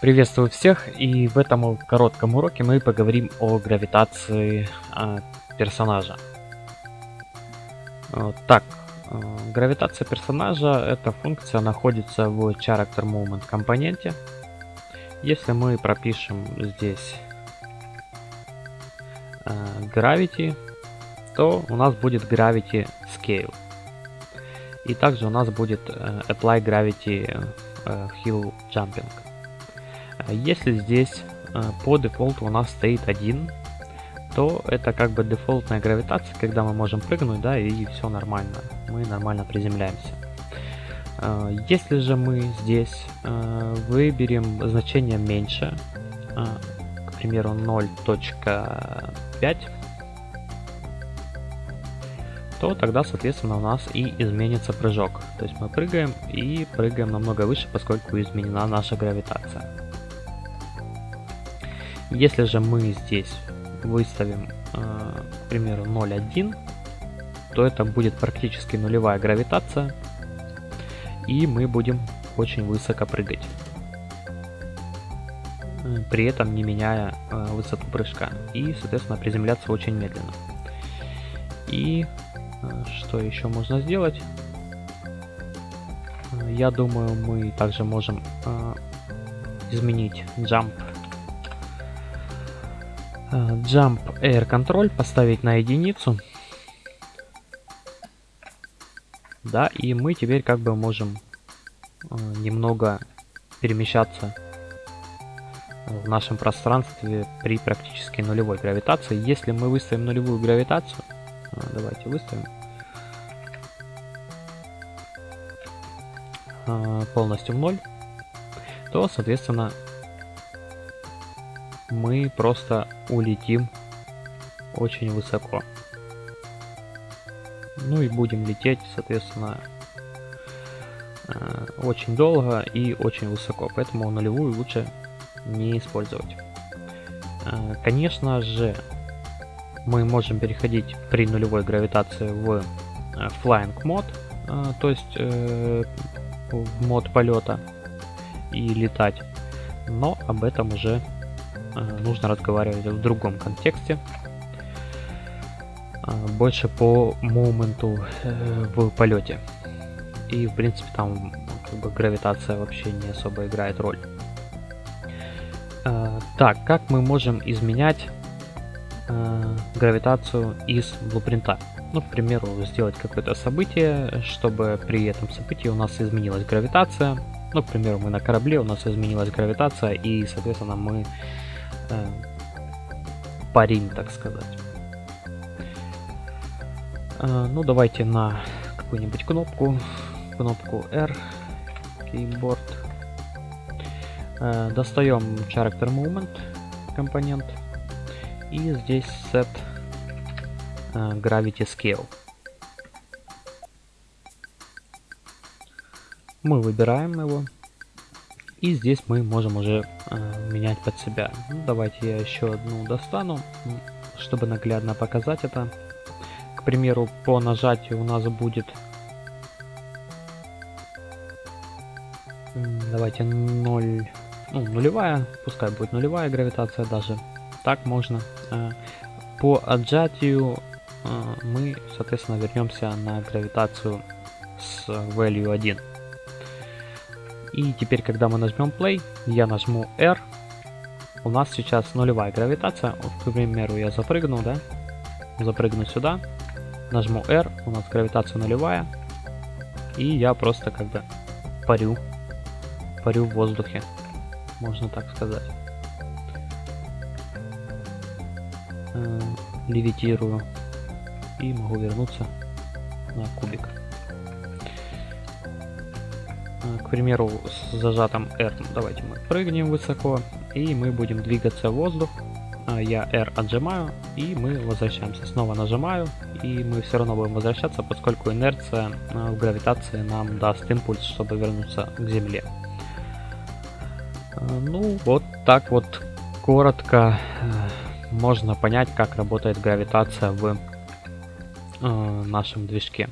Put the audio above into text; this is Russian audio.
Приветствую всех, и в этом коротком уроке мы поговорим о гравитации э, персонажа. Так, э, гравитация персонажа, эта функция находится в Character Movement компоненте. Если мы пропишем здесь э, Gravity, то у нас будет Gravity Scale. И также у нас будет э, Apply Gravity э, Hill Jumping. А если здесь э, по дефолту у нас стоит один, то это как бы дефолтная гравитация, когда мы можем прыгнуть, да, и все нормально. Мы нормально приземляемся. Э, если же мы здесь э, выберем значение меньше, к примеру 0.5, то тогда, соответственно, у нас и изменится прыжок. То есть мы прыгаем и прыгаем намного выше, поскольку изменена наша гравитация. Если же мы здесь выставим, э, к примеру, 0.1, то это будет практически нулевая гравитация, и мы будем очень высоко прыгать, э, при этом не меняя э, высоту прыжка, и, соответственно, приземляться очень медленно. И что еще можно сделать? Я думаю, мы также можем изменить jump jump Air Control поставить на единицу. Да, и мы теперь как бы можем э, немного перемещаться в нашем пространстве при практически нулевой гравитации. Если мы выставим нулевую гравитацию, э, давайте выставим, полностью в ноль, то, соответственно, мы просто улетим очень высоко. Ну и будем лететь, соответственно, э, очень долго и очень высоко, поэтому нулевую лучше не использовать. Э, конечно же, мы можем переходить при нулевой гравитации в э, flying мод, то есть в мод полета и летать, но об этом уже нужно разговаривать в другом контексте. Э, больше по моменту э, в полете. И в принципе там как бы гравитация вообще не особо играет роль. Так, как мы можем изменять гравитацию из блупринта? Ну, к примеру, сделать какое-то событие, чтобы при этом событии у нас изменилась гравитация. Ну, к примеру, мы на корабле, у нас изменилась гравитация, и, соответственно, мы парим, так сказать. Э, ну, давайте на какую-нибудь кнопку, кнопку R, keyboard. Э, достаем Character Movement компонент и здесь Set э, Gravity Scale. Мы выбираем его и здесь мы можем уже э, менять под себя. Ну, давайте я еще одну достану, чтобы наглядно показать это. К примеру, по нажатию у нас будет... Давайте 0... Ну, нулевая, пускай будет нулевая гравитация даже. Так можно. Э, по отжатию э, мы, соответственно, вернемся на гравитацию с value 1. И теперь, когда мы нажмем play, я нажму R, у нас сейчас нулевая гравитация. К примеру, я запрыгну, да? Запрыгну сюда, нажму R, у нас гравитация нулевая. И я просто как бы парю, парю в воздухе, можно так сказать. Э, левитирую и могу вернуться на кубик. К примеру, с зажатым R давайте мы прыгнем высоко, и мы будем двигаться в воздух. А, я R отжимаю, и мы возвращаемся. Снова нажимаю, и мы все равно будем возвращаться, поскольку инерция а, в гравитации нам даст импульс, чтобы вернуться к Земле. А, ну, вот так вот коротко можно понять, как работает гравитация в нашем движке.